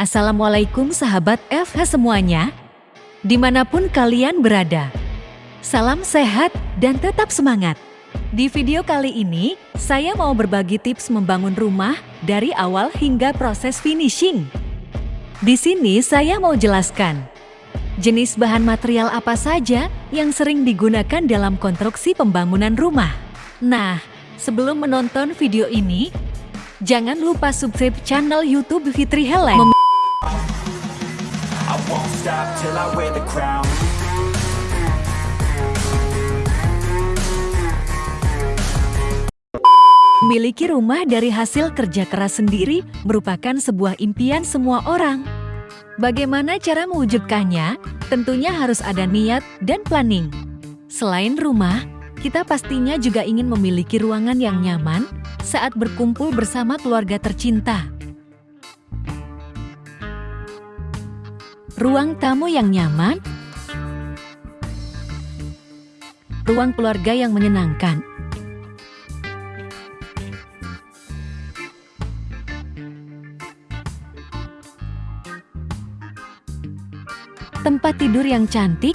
Assalamualaikum sahabat FH semuanya, di mana pun kalian berada. Salam sehat dan tetap semangat. Di video kali ini, saya mau berbagi tips membangun rumah dari awal hingga proses finishing. Di sini saya mau jelaskan, jenis bahan material apa saja yang sering digunakan dalam konstruksi pembangunan rumah. Nah, sebelum menonton video ini, Jangan lupa subscribe channel YouTube Fitri Helen. Memiliki rumah dari hasil kerja keras sendiri merupakan sebuah impian semua orang. Bagaimana cara mewujudkannya? Tentunya harus ada niat dan planning. Selain rumah, kita pastinya juga ingin memiliki ruangan yang nyaman, saat berkumpul bersama keluarga tercinta. Ruang tamu yang nyaman, ruang keluarga yang menyenangkan, tempat tidur yang cantik,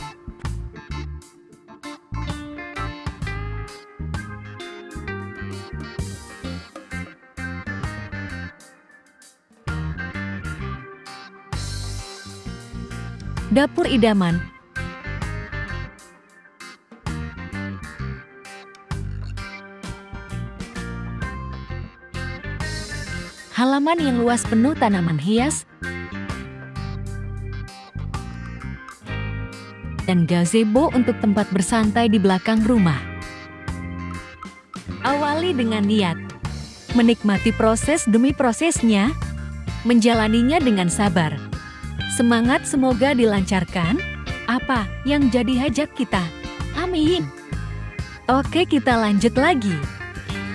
Dapur Idaman Halaman yang luas penuh tanaman hias dan gazebo untuk tempat bersantai di belakang rumah. Awali dengan niat, menikmati proses demi prosesnya, menjalaninya dengan sabar. Semangat semoga dilancarkan. Apa yang jadi hajat kita? Amin. Oke kita lanjut lagi.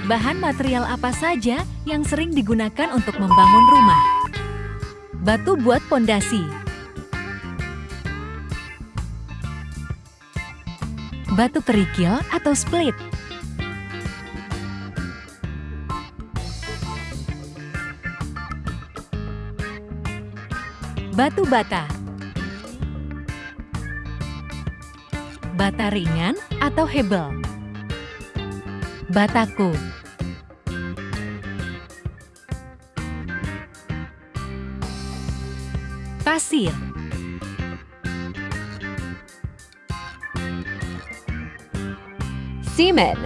Bahan material apa saja yang sering digunakan untuk membangun rumah? Batu buat pondasi. Batu kerikil atau split. Batu bata. Bata ringan atau hebel? Bataku. Pasir. Semen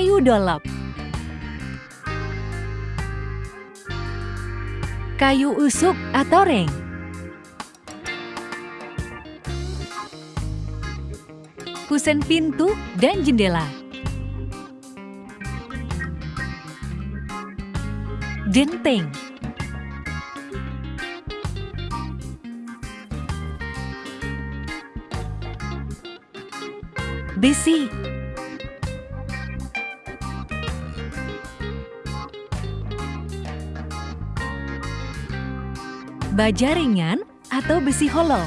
Kayu dolop kayu usuk atau reng. Kusen pintu dan jendela. Genteng. Besi. Baja ringan atau besi hollow.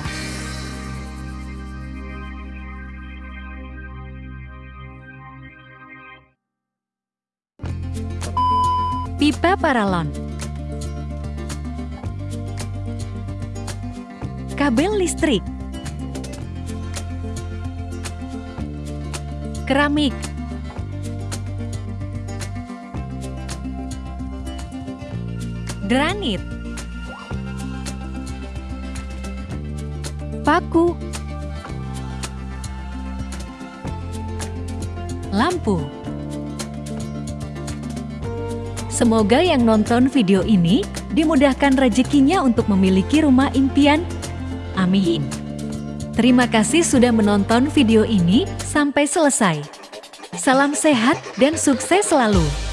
Pipa paralon. Kabel listrik. Keramik. Granit paku, lampu. Semoga yang nonton video ini dimudahkan rezekinya untuk memiliki rumah impian. Amin. Terima kasih sudah menonton video ini sampai selesai. Salam sehat dan sukses selalu.